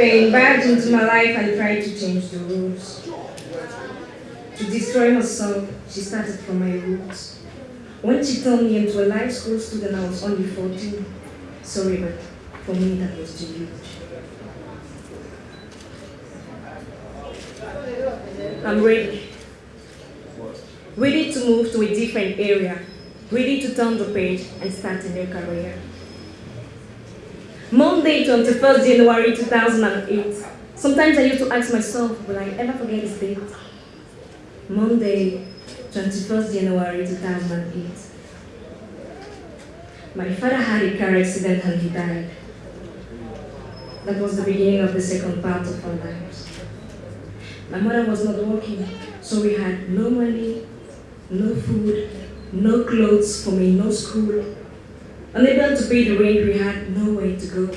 pain barged into my life and tried to change the rules. To destroy herself, she started from my roots. When she turned me into a life school student, I was only 14. Sorry, but for me that was too huge. I'm ready. Ready to move to a different area. Ready to turn the page and start a new career. Monday, 21st January 2008. Sometimes I used to ask myself, will I ever forget this date? Monday, 21st January 2008. My father had a car accident and he died. That was the beginning of the second part of our lives. My mother was not working, so we had no money, no food, no clothes for me, no school. Unable to pay the rent, we had no way to go.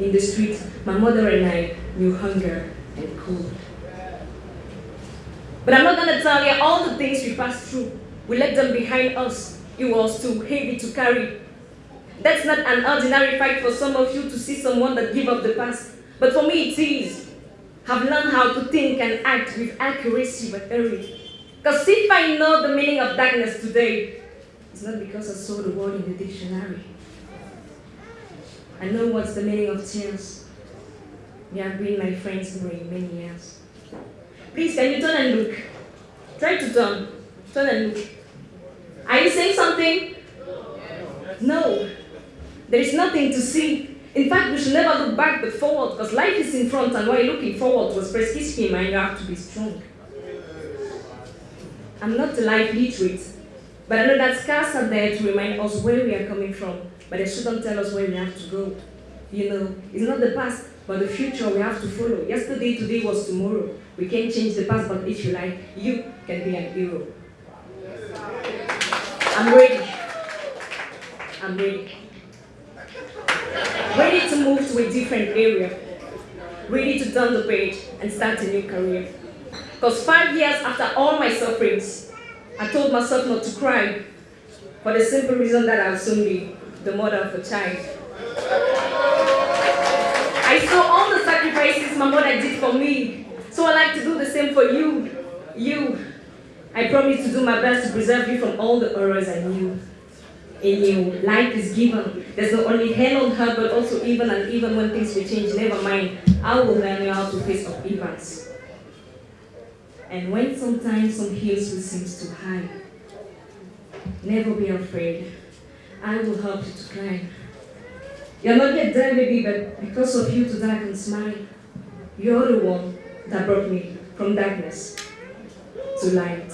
In the street, my mother and I knew hunger and cold. But I'm not gonna tell you all the things we passed through. We left them behind us. It was too heavy to carry. That's not an ordinary fight for some of you to see someone that give up the past. But for me it is. I've learned how to think and act with accuracy but early. Because if I know the meaning of darkness today, it's not because I saw the word in the dictionary. I know what's the meaning of tears. You have been my friends for many years. Please, can you turn and look? Try to turn. Turn and look. Are you saying something? No. There is nothing to see. In fact, we should never look back but forward because life is in front and while looking forward was press schema and you have to be strong. I'm not a life literate, but I know that scars are there to remind us where we are coming from, but they shouldn't tell us where we have to go. You know, it's not the past, but the future we have to follow. Yesterday, today was tomorrow. We can't change the past, but if you like, you can be an hero. I'm ready. I'm ready. Ready to move to a different area. Ready to turn the page and start a new career. Because five years after all my sufferings, I told myself not to cry for the simple reason that I'll soon be the mother of a child. I saw all the sacrifices my mother did for me, so I like to do the same for you. You. I promise to do my best to preserve you from all the horrors I knew. In you, life is given. There's not only hell on her, but also even and even when things will change, never mind. I will learn you how to face up events. And when sometimes some hills will seem too high, never be afraid. I will help you to climb. You're not yet there, baby, but because of you today I can smile. You're the one that brought me from darkness to light.